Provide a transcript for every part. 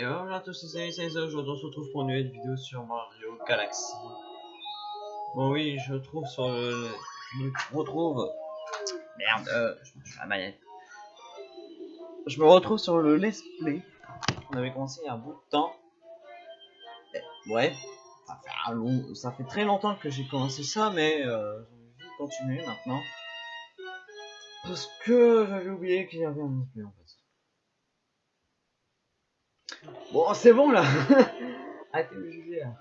Et bonjour à tous, c'est Salut, aujourd'hui on se retrouve pour une nouvelle vidéo sur Mario Galaxy. Bon oui, je trouve sur le... Je me retrouve... Merde, euh, je suis la manette. Je me retrouve sur le Let's Play. On avait commencé il y a un bout de temps. Ouais, ça fait, un long... ça fait très longtemps que j'ai commencé ça, mais euh, envie de continuer maintenant. Parce que j'avais oublié qu'il y avait un Let's Play. Bon, c'est bon là Arrêtez de me juger là.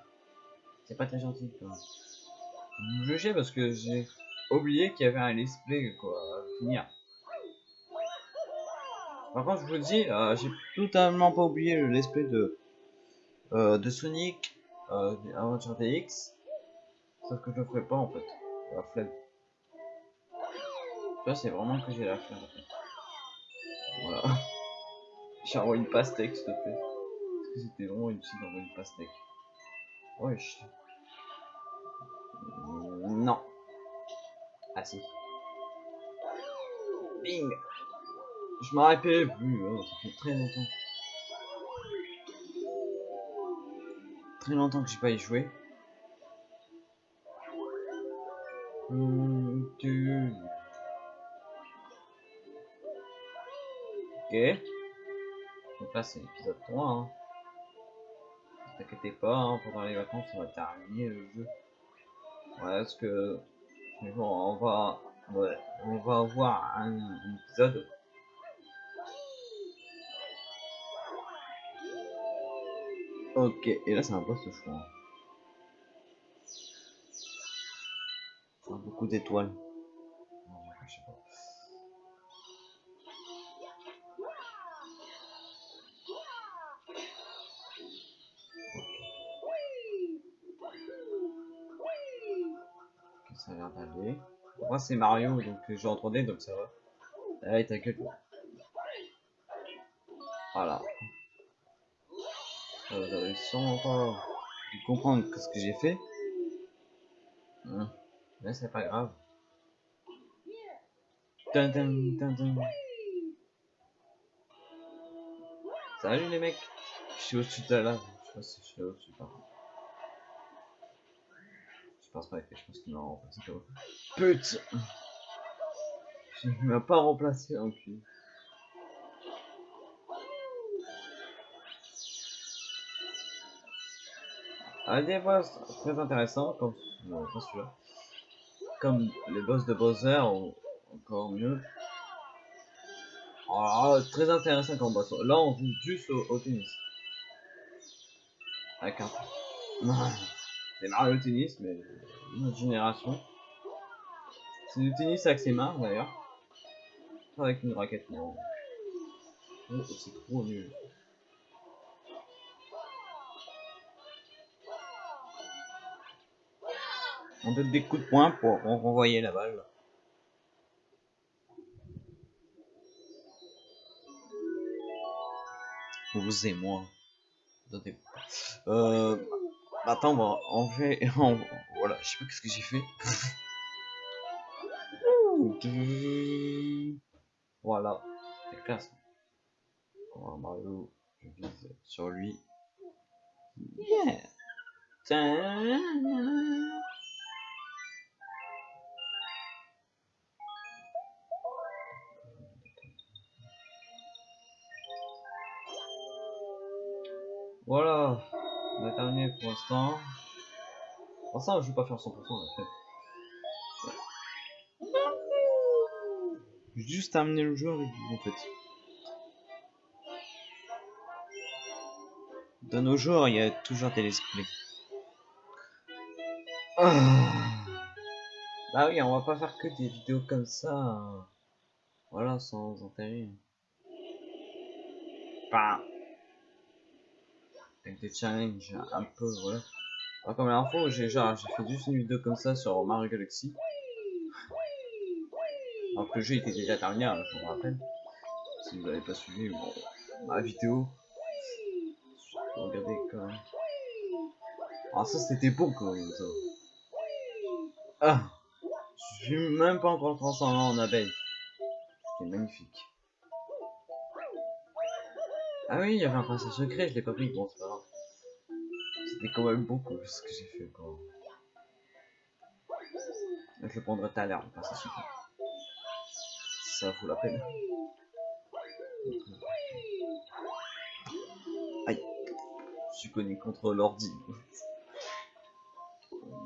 C'est pas très gentil quoi. Vous me jugez parce que j'ai oublié qu'il y avait un let's play quoi à finir. Par contre, je vous dis, euh, j'ai totalement pas oublié le let's play de, euh, de Sonic euh, Aventure DX. Sauf que je le ferai pas en fait. La flemme. Ça, c'est vraiment que j'ai la flemme en fait. Voilà. J'ai envoyé une pastèque, s'il te plaît. Que c'était vraiment utile d'envoyer une pastèque Wesh. Non. Ah si. Bing Je m'en rappelle plus, oh, ça fait très longtemps. Très longtemps que j'ai pas y joué. Tu... Ok. Donc là c'est l'épisode 3 hein. T'inquiétez pas, hein, pendant les vacances on va terminer le jeu. Voilà ce que mais bon, on va ouais, on va avoir un, un épisode. Ok, et là c'est un boss je crois. beaucoup d'étoiles. Moi c'est Mario donc j'ai entendu donc ça va. Allez ta gueule. Voilà. Vous avez sûrement pas pu comprendre ce que j'ai fait. Hum. Mais c'est pas grave. Dun, dun, dun. Salut les mecs? Je suis au-dessus de la lave. Je sais pas si je suis au-dessus par contre. Pense pas je pense qu'il m'a remplacé Putain Il m'a pas remplacé en cul. Un des boss très intéressants comme non, pas celui-là. Comme les boss de Bowser ou encore mieux. Oh, très intéressant comme boss. Là on joue juste au, au tennis. Avec un. C'est Mario Tennis, mais une autre génération. C'est du tennis avec ses mains d'ailleurs. Avec une raquette, non. Oh, c'est trop nul. On donne des coups de poing pour renvoyer la balle. Vous et moi. Euh, Attends, bon, on fait. On... Voilà, je sais pas qu'est-ce que j'ai fait. voilà, c'est classe. On Mario, je vise sur lui. Yeah! Voilà. On a terminé pour l'instant. Pour ça, je vais pas faire 100% après. J'ai juste amener le jeu avec vous en fait. Dans nos jours, il y a toujours des esprits. Ah. Bah oui, on va pas faire que des vidéos comme ça. Hein. Voilà, sans intérêt. Bah avec des challenges un peu voilà. Alors, comme l'info j'ai genre j'ai fait juste une vidéo comme ça sur Mario Galaxy. Alors que le jeu était déjà terminé hein, je vous rappelle. Si vous n'avez pas suivi bon, ma vidéo. Regardez quand même. Ah ça c'était beau quand ça. Ah! Je suis même pas encore transformé en abeille. C'était magnifique. Ah oui, il y avait un passage secret, je l'ai pas pris, bon, c'est pas grave. C'était quand même beaucoup ce que j'ai fait quand Je le prendrai tout à l'heure, secret. Ça vaut la peine. Aïe. Je suis connu contre l'ordi.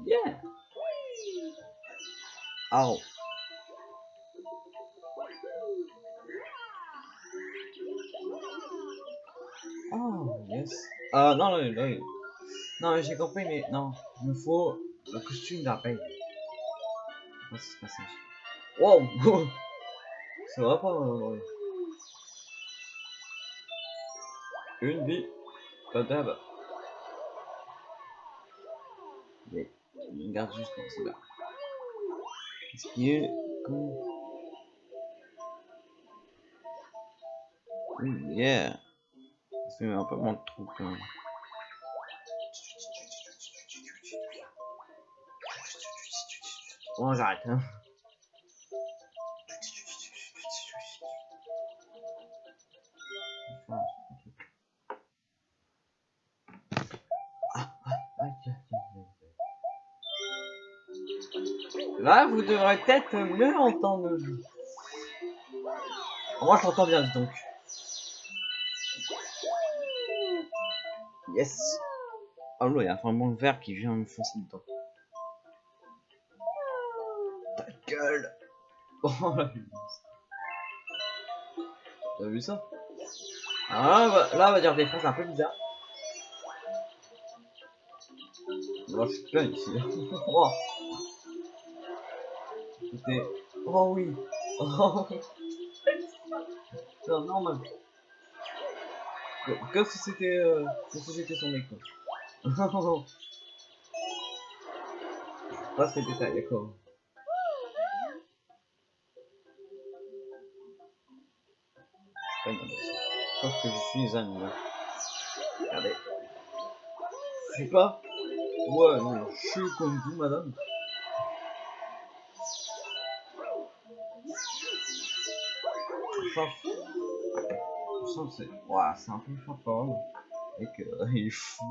Yeah. Oh. Oh, yes. Ah, non, non, non. Non, j'ai compris, mais non. Il me faut le costume d'abeille. Oh, c'est pas ça. Wow! ça va pas, non, Une vie. Pas d'ab. Mais, il garde juste comme c'est là. Ce qui est cool. Mmh, yeah. C'est un peu trous quand même. Bon, j'arrête. Hein. Là, vous devrez peut-être mieux entendre. Moi, je l'entends bien, donc. Yes. Oh là, il y a vraiment le vert qui vient me foncer dedans. Oh la T'as vu ça? Ah bah, là, on va dire des phrases un peu bizarres. Moi, je suis plein ici. oh. C'était... Oh oui. Oh. C'est normal. Comme si c'était euh, comme si c'était son mec quoi. Pas ces détails, d'accord. Sauf que je suis un humain. Regardez. Je sais pas. Ouais, non, je suis comme vous, madame. Enfin, c'est ouais, c'est un peu fort et que euh, il est fou.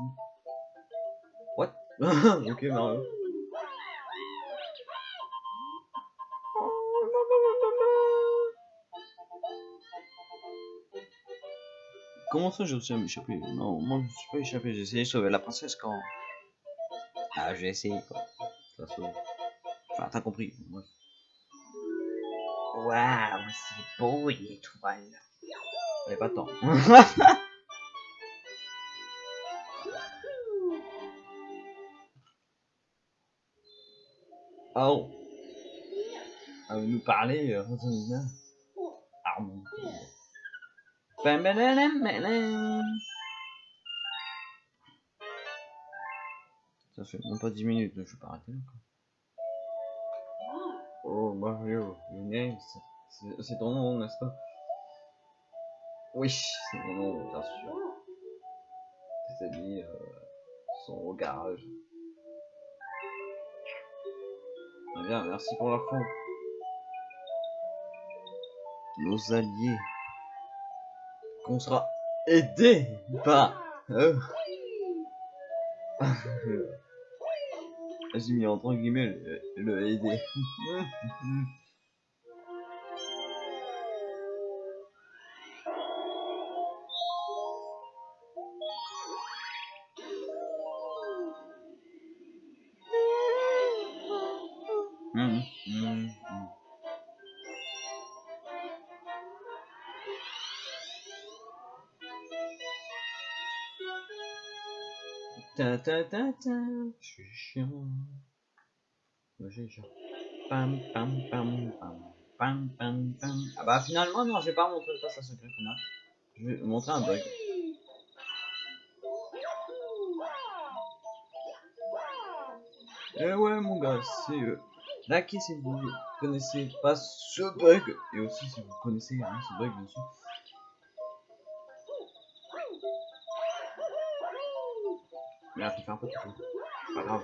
What? Ok Mario. Comment ça j'ai réussi à m'échapper Non, moi je suis pas échappé, j'ai essayé de sauver la princesse quand... Ah j'ai essayé quoi. Ça sauve. Enfin t'as compris. Waouh, c'est beau l'étoile. J'avais pas de temps. oh. À nous parler, euh, Armand. Ça fait même pas 10 minutes, je vais pas arrêter là. Oh Mario, c'est ton nom, n'est-ce pas? Oui, c'est mon nom, bien sûr. Tes amis euh, sont au garage. Très bien, merci pour l'info. Nos alliés. Qu'on sera aidés par eux. J'ai mis entre guillemets le, le aider. Je suis chiant. J'ai chiant. Pam pam pam pam. Pam pam pam. Ah bah finalement non, je vais pas montrer le passage secret final. Je vais montrer un bug. Eh ouais mon gars, c'est euh, Likez si vous connaissez pas ce bug et aussi si vous connaissez hein, ce bug bien sûr. Merde, tu fais un peu trop. Pas grave.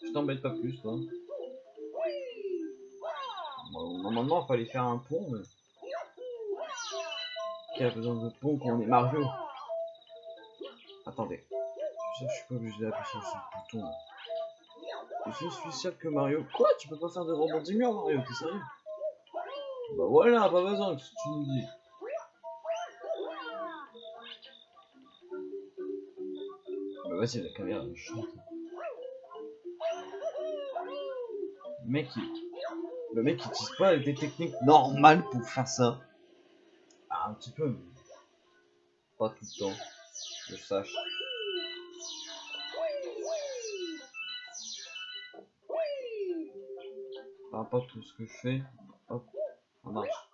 Je t'embête pas plus, toi. Bon, normalement, il fallait faire un pont, mais... qui a besoin de pont quand on est Mario? Attendez. Je suis pas obligé d'appuyer sur ce bouton. Je suis sûr que Mario... Quoi? Tu peux pas faire de rebondissement Mario? T'es sérieux? Bah voilà, pas besoin que tu nous dis? Vas-y, la caméra. Le mec, il... Le mec, il utilise pas des techniques normales pour faire ça. Ah, un petit peu, mais... Pas tout le temps. Je sache. Enfin, pas tout ce que je fais. Hop, ça marche.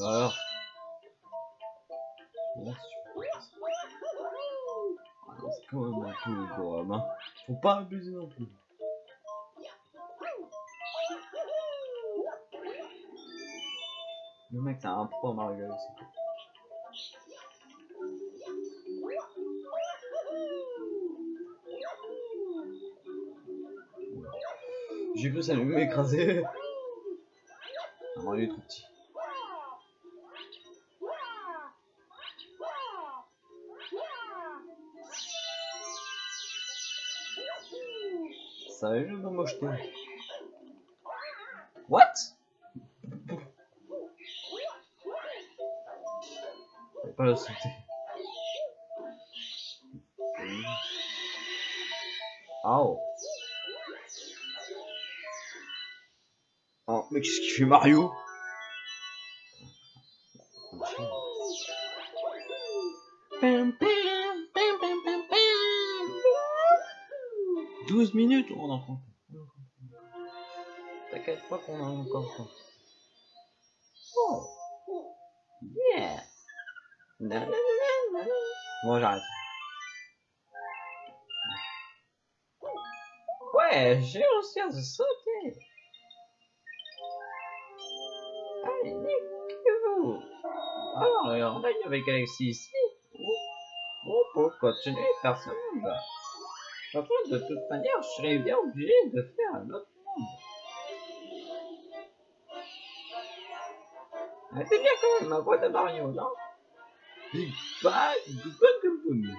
Mais... quand hein. Faut pas abuser non plus. Le mec, c'est un pro Mario Galaxy. J'ai cru ça allait m'écraser. Non, il est trop petit. Ça va juste de mocheté. What? Fallait pas la sauter. Oh. Oh, mais qu'est-ce qu'il fait Mario? Minutes On en compte. T'inquiète pas qu'on en a encore compte. Oh Yeah. Bon, j'arrête. Ouais, j'ai réussi à se sauter. Allez, niquez-vous. Alors, on a eu avec Alexis ici. On peut continuer à faire ce monde. Par contre, de toute manière, je serais bien obligé de faire un autre monde. Ah, C'est bien quand même ma voix de Mario, non? Big Bang, Big Bang comme boum.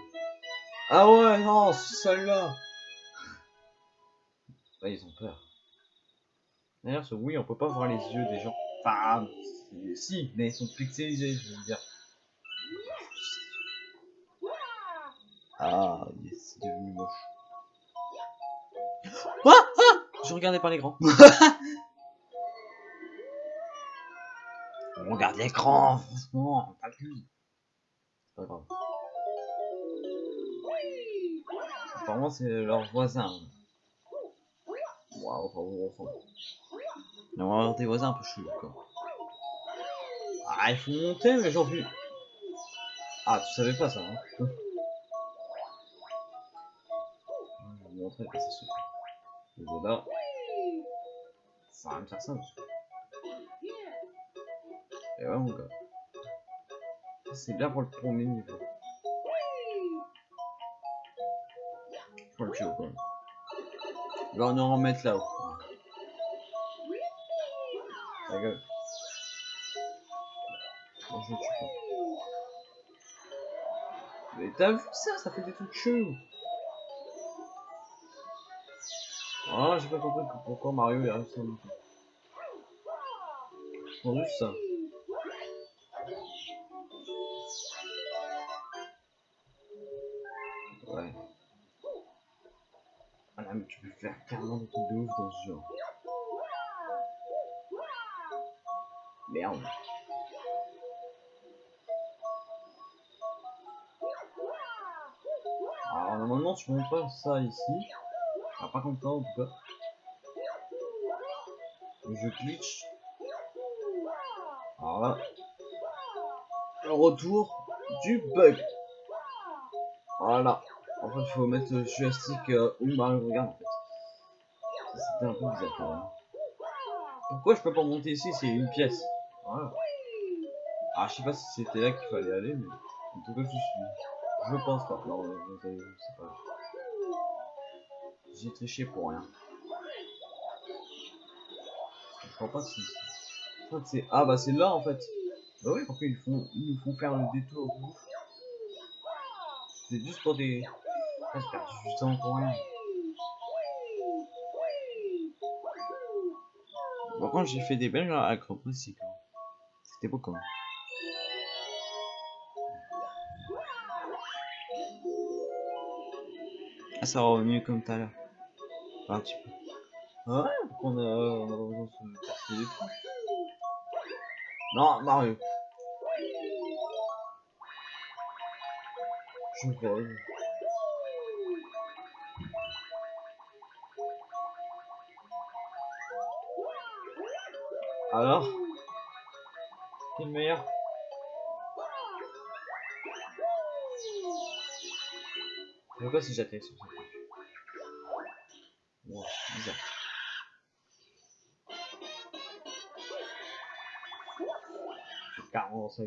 Ah ouais, non, celle-là. Ils ont peur. D'ailleurs, ce oui, on peut pas voir les yeux des gens. Enfin, si, mais ils sont pixelisés, je veux dire. Ah, yes, c'est devenu moche. Ah, ah Je regardais par l'écran. On regarde l'écran, franchement, pas plus. C'est pas grave. Apparemment, c'est leur voisin. Waouh, enfin, bon, enfin. On va avoir des voisins un peu chelous, quoi. Ah, il faut monter, mais j'en vu. Ah, tu savais pas ça, hein Je vais vous montrer que c'est sûr. Ça va me faire monsieur. Et ouais, mon gars. C'est bien pour le premier niveau. Faut le tuer, quand même. Il va en remettre là-haut. Ta. Mais t'as vu ça? Ça fait des trucs chelous. Ah, j'ai pas compris pourquoi Mario est monter. Je prends juste ça. Ouais. Voilà, mais tu peux faire carrément des trucs de ouf dans ce genre. Merde. Alors normalement tu montes pas ça ici. Ah, pas ça en tout cas. Je glitch. Alors le retour du bug. Voilà. En fait, il faut mettre le joystick euh, où Mario regarde en fait. C'était un peu bizarre quand même. Pourquoi je peux pas monter ici? C'est une pièce. Voilà. Ah, je sais pas si c'était là qu'il fallait aller, mais en tout cas, je suis. Je pense pas. Non, je pas. J'ai triché pour rien. Je crois pas que c'est. Ah, bah c'est là en fait. Bah oui, pourquoi ils font, ils nous font faire le détour C'est juste pour des. Ah, j'ai perdu du temps pour rien. Par contre, j'ai fait des belles ici quand C'était beau quand même. Ah, ça va mieux comme tout à l'heure. Un petit peu. Ouais, on a, besoin de se casser les. Non, Mario. Je me rêve. Alors Qui est le meilleur pas si j'atterris sur ça. Wow, bizarre. J'ai carrément dans sa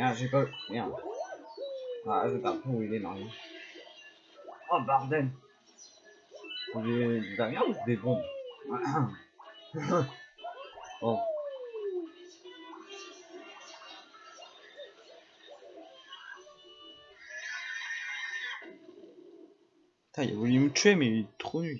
Merde, j'ai pas... Merde. Ah, je pas où il est, Mario. Oh, bordel C'est des... des bombes? Putain, il a voulu me tuer, mais il est trop nul,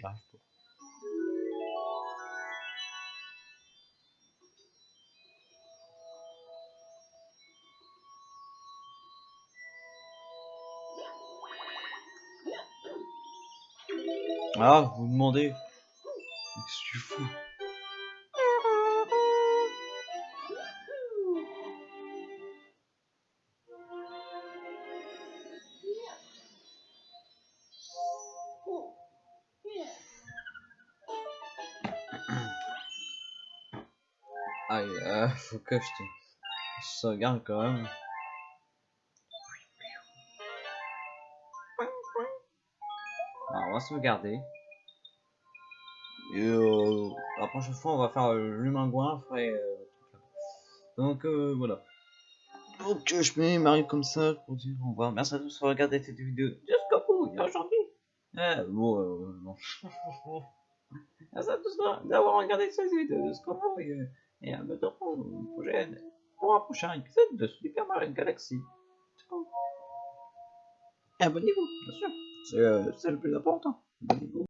Ah, vous demandez. Qu'est-ce que tu fous? Aïe, euh, faut que je te... Je sauvegarde quand même. Alors, on va sauvegarder. Et euh, la prochaine fois, on va faire euh, l'humain goin. Euh, donc euh, voilà. Donc euh, je mets Mario comme ça pour dire au revoir. Merci à tous d'avoir regardé cette vidéo jusqu'au bout aujourd'hui. Eh, bon, euh, non. Merci à tous d'avoir regardé cette vidéo jusqu'au bout. Et, et à bientôt pour, prochaine, pour un prochain épisode de Super Mario Galaxy. Abonnez-vous, bien sûr. C'est le plus important.